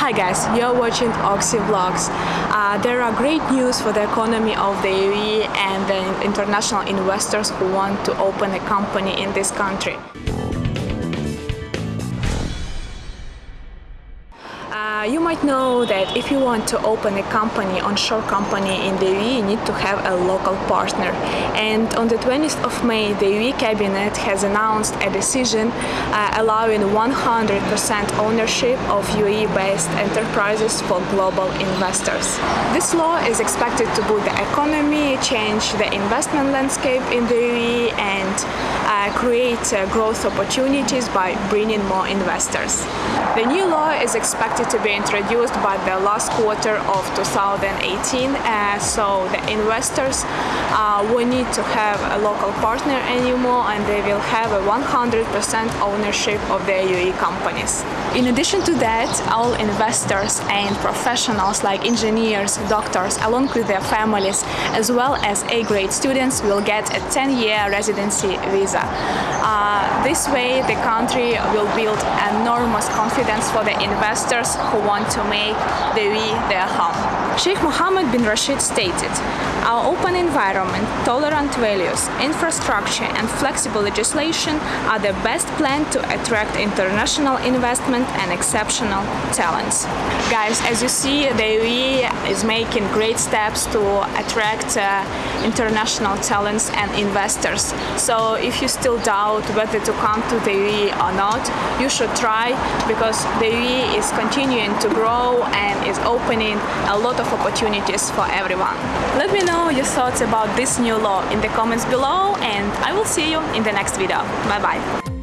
Hi guys, you're watching Oxy Vlogs. Uh, there are great news for the economy of the UAE and the international investors who want to open a company in this country. Uh, you might know that if you want to open a company, onshore company in the UAE, you need to have a local partner. And on the 20th of May, the UAE cabinet has announced a decision uh, allowing 100% ownership of UAE-based enterprises for global investors. This law is expected to boost the economy, change the investment landscape in the UAE, and create uh, growth opportunities by bringing more investors. The new law is expected to be introduced by the last quarter of 2018, uh, so the investors uh, will need to have a local partner anymore and they will have a 100% ownership of their UAE companies. In addition to that, all investors and professionals like engineers, doctors, along with their families, as well as A-grade students will get a 10-year residency visa. Uh, this way, the country will build enormous confidence for the investors who want to make the UAE their home. Sheikh Mohammed bin Rashid stated, Our open environment, tolerant values, infrastructure and flexible legislation are the best plan to attract international investment and exceptional talents. Guys, as you see, the UAE is making great steps to attract uh, international talents and investors. So if you still doubt whether to come to the UAE or not, you should try because the UAE is continuing to grow and is opening a lot of opportunities for everyone. Let me know your thoughts about this new law in the comments below and I will see you in the next video. Bye bye.